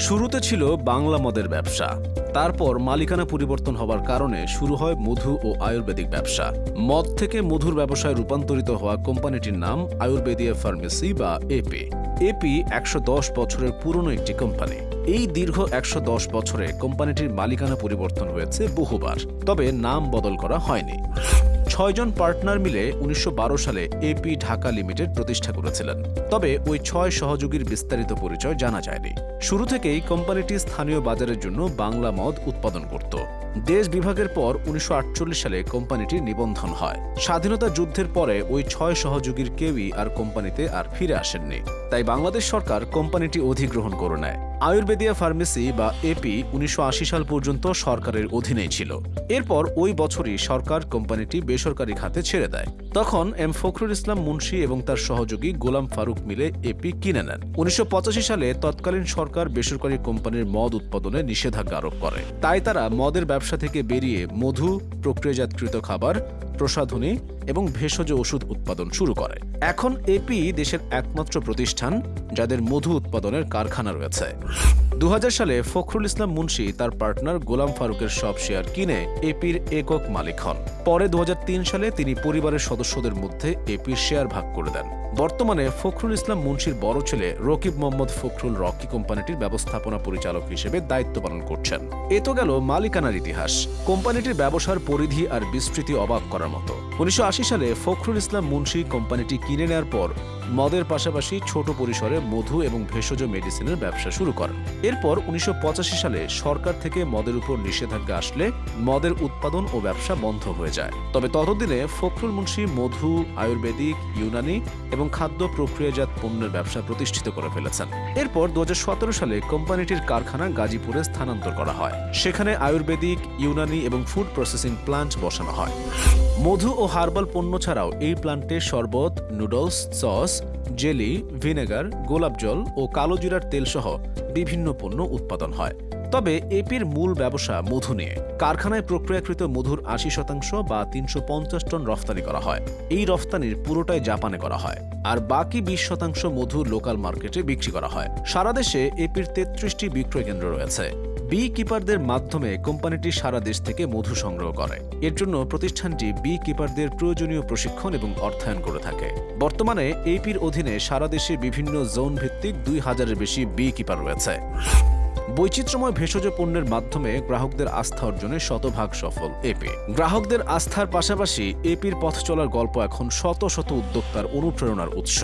শুরুতে ছিল বাংলা মদের ব্যবসা। তারপর মালিকানা পরিবর্তন হওয়ার কারণে শুরু হয় মধু ও আয়ুর্বেদিক ব্যবসা। মদ থেকে মধুর ব্যবসায় রূপান্তরিত হওয়া কোম্পানিটির নাম আয়ুর্বেদিয়া ফার্মেসি বা এপি। এপি একশো দশ বছরের পুরনো একটি কোম্পানি। এই দীর্ঘ একশো দশ বছরে কোম্পানিটির মালিকানা পরিবর্তন হয়েছে বহুবার, তবে নাম বদল করা হয়নি। ছয়জন পার্টনার মিলে উনিশশো বারো সালে এপি ঢাকা লিমিটেড প্রতিষ্ঠা করেছিলেন। তবে ওই ছয় সহযোগীর বিস্তারিত পরিচয় জানা যায়নি। শুরু থেকেই কোম্পানিটি স্থানীয় বাজারের জন্য বাংলা মদ উৎপাদন করত। দেশ বিভাগের পর উনিশশো সালে কোম্পানিটির নিবন্ধন হয়। স্বাধীনতা যুদ্ধের পরে ওই ছয় সহযোগীর কেউই আর কোম্পানিতে আর ফিরে আসেননি। তাই বাংলাদেশ সরকার কোম্পানিটি অধিগ্রহণ করে নেয়। আয়ুর্বেদিয়া ফার্মেসি বা এপি উনিশশো আশি সাল পর্যন্ত সরকারের অধীনেই ছিল। এরপর ওই বছরই সরকার কোম্পানিটি বেসরকারি খাতে ছেড়ে দেয়। তখন এম ফখরুল ইসলাম মুন্সি এবং তার সহযোগী গোলাম ফারুক মিলে এপি কিনে নেন। উনিশশো পঁচাশি সালে তৎকালীন সরকার বেসরকারি কোম্পানির মদ উৎপাদনে নিষেধাজ্ঞা আরোপ করে। তাই তারা মদের ব্যবসা থেকে বেরিয়ে মধু, প্রক্রিয়াজাতকৃত খাবার প্রসাধনী এবং ভেষজ ওষুধ উৎপাদন শুরু করে। এখন এপি দেশের একমাত্র প্রতিষ্ঠান যাদের মধু উৎপাদনের কারখানা রয়েছে। দু সালে ফখরুল ইসলাম মুন্সি তার পার্টনার গোলাম ফারুকের সব শেয়ার কিনে এপির একক মালিক হন। পরে দু সালে তিনি পরিবারের সদস্যদের মধ্যে এপির শেয়ার ভাগ করে দেন। বর্তমানে ফখরুল ইসলাম মুন্সির বড় ছেলে রকিব মোহাম্মদ ফখরুল রকি কোম্পানিটির ব্যবস্থাপনা পরিচালক হিসেবে দায়িত্ব পালন করছেন। এ তো গেল মালিকানার ইতিহাস। কোম্পানিটির ব্যবসার পরিধি আর বিস্তৃতি অবাক করার মতো। উনিশশো সালে ফখরুল ইসলাম মুন্সি কোম্পানিটি কিনে নেওয়ার পর মদের পাশাপাশি ছোট পরিসরে মধু এবং ভেষজ মেডিসিনের ব্যবসা শুরু করেন। এরপর উনিশশো পঁচাশি সালে সরকার থেকে মদের উপর নিষেধাজ্ঞা আসলে মদের উৎপাদন ও ব্যবসা বন্ধ হয়ে যায়। তবে ততদিনে ফখরুল মুন্সি মধু, আয়ুর্বেদিক, ইউনানি এবং খাদ্য প্রক্রিয়াজাত পণ্যের ব্যবসা প্রতিষ্ঠিত করে ফেলেছেন। এরপর দু হাজার সতেরো সালে কোম্পানিটির কারখানা গাজীপুরে স্থানান্তর করা হয়। সেখানে আয়ুর্বেদিক, ইউনানি এবং ফুড প্রসেসিং প্লান্ট বসানো হয়। মধু ও হার্বাল পণ্য ছাড়াও এই প্লান্টে শরবত, নুডলস, সস জেলি, ভিনেগার, গোলাপ জল ও কালো জিরার তেলসহ বিভিন্ন পণ্য উৎপাদন হয়। তবে এপির মূল ব্যবসা মধু নিয়ে। কারখানায় প্রক্রিয়াকৃত মধুর আশি শতাংশ বা তিনশো পঞ্চাশ টন রফতানি করা হয়। এই রফতানির পুরোটাই জাপানে করা হয়। আর বাকি বিশ শতাংশ মধু লোকাল মার্কেটে বিক্রি করা হয়। সারা দেশে এপির তেত্রিশটি বিক্রয় কেন্দ্র রয়েছে। বি কিপারদের মাধ্যমে কোম্পানিটি সারা দেশ থেকে মধু সংগ্রহ করে। এর জন্য প্রতিষ্ঠানটি বি কিপারদের প্রয়োজনীয় প্রশিক্ষণ এবং অর্থায়ন করে থাকে। বর্তমানে এপির অধীনে সারা দেশে বিভিন্ন জোন ভিত্তিক দুই হাজারের বেশি বি কিপার রয়েছে। বৈচিত্র্যময় ভেষজ পণ্যের মাধ্যমে গ্রাহকদের আস্থা অর্জনে শতভাগ সফল এপি। গ্রাহকদের আস্থার পাশাপাশি এপির পথ চলার গল্প এখন শত শত উদ্যোক্তার অনুপ্রেরণার উৎস।